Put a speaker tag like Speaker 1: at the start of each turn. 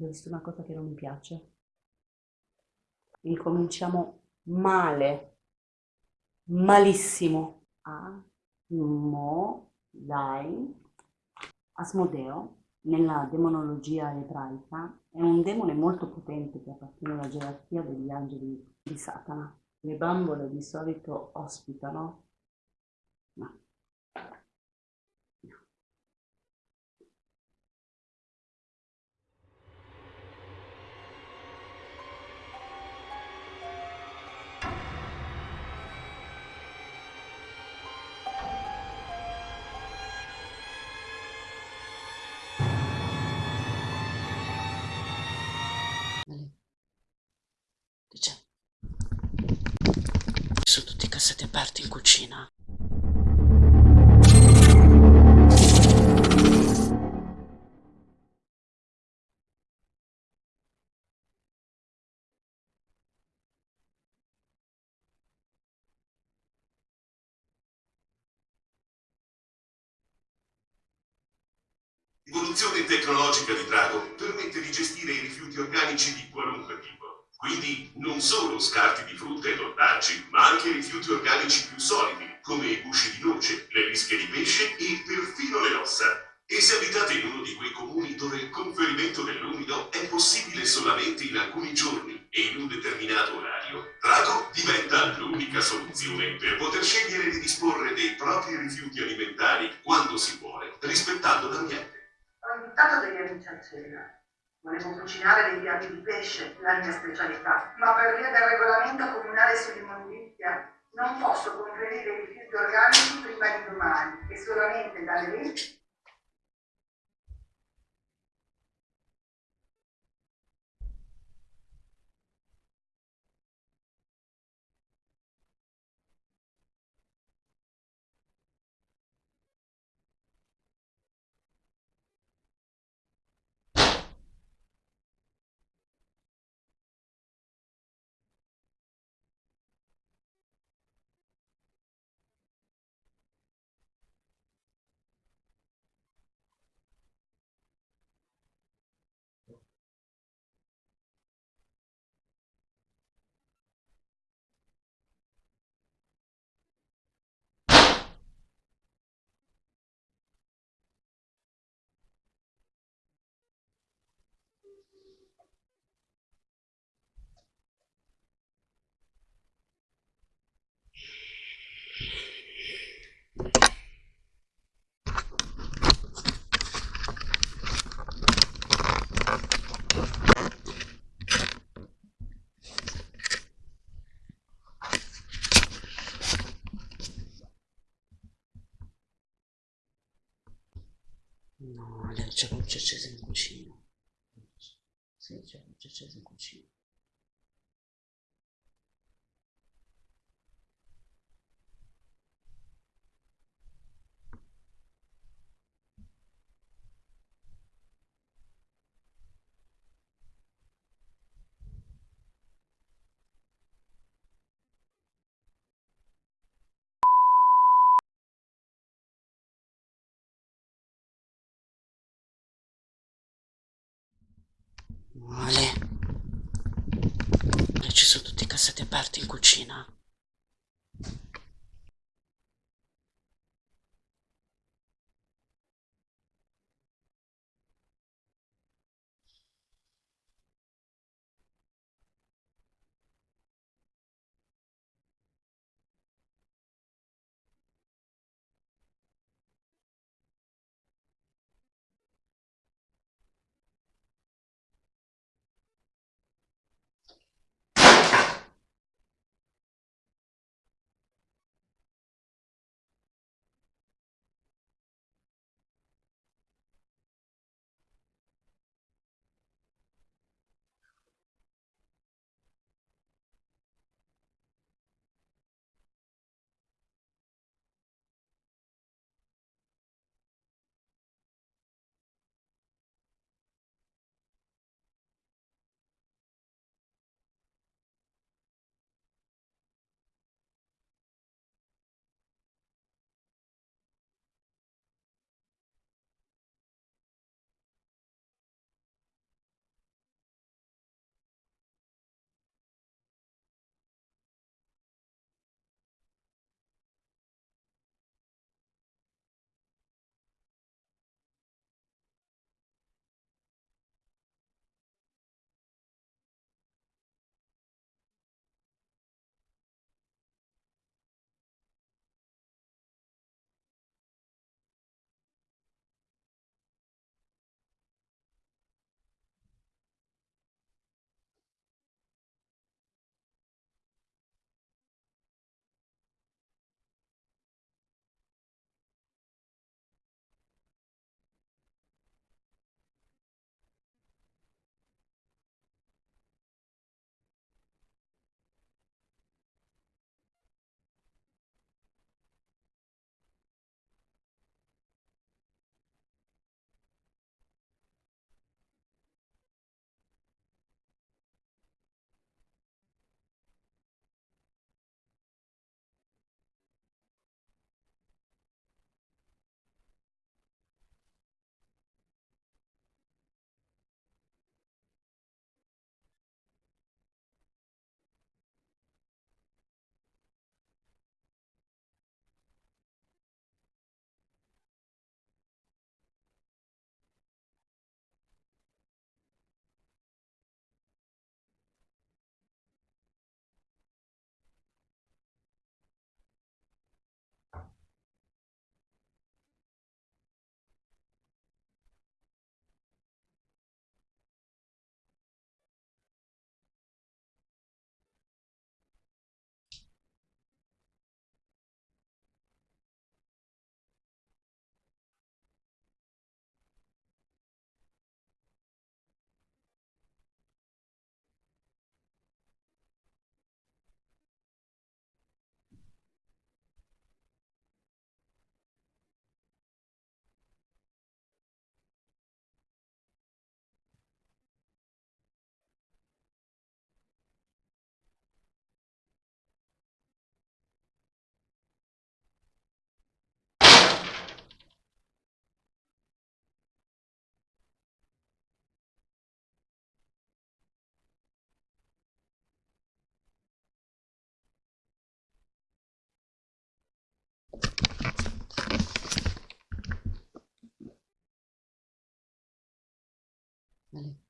Speaker 1: Avete visto una cosa che non mi piace? Incominciamo male, malissimo. A, mo, dai, Asmodeo, nella demonologia ebraica, è un demone molto potente che appartiene alla gerarchia degli angeli di Satana. Le bambole di solito ospitano, no, Cassetti aperti in cucina.
Speaker 2: L'evoluzione tecnologica di Drago permette di gestire i rifiuti organici di qualunque. Quindi non solo scarti di frutta ed ortaggi, ma anche rifiuti organici più solidi, come i gusci di noce, le rische di pesce e perfino le ossa. E se abitate in uno di quei comuni dove il conferimento dell'umido è possibile solamente in alcuni giorni e in un determinato orario, Drago diventa l'unica soluzione per poter scegliere di disporre dei propri rifiuti alimentari quando si vuole, rispettando l'ambiente.
Speaker 3: Ho invitato degli amici a cena. Volevo cucinare dei piatti di pesce, la mia specialità, ma per via del regolamento comunale sull'immondizia non posso conferire i rifiuti organici prima di domani e solamente dalle 20
Speaker 1: No, c'è luce accesa in cucina. Sì, c'è luce accesa in cucina. Male. Ci sono tutti i cassetti aperti in cucina. Allez.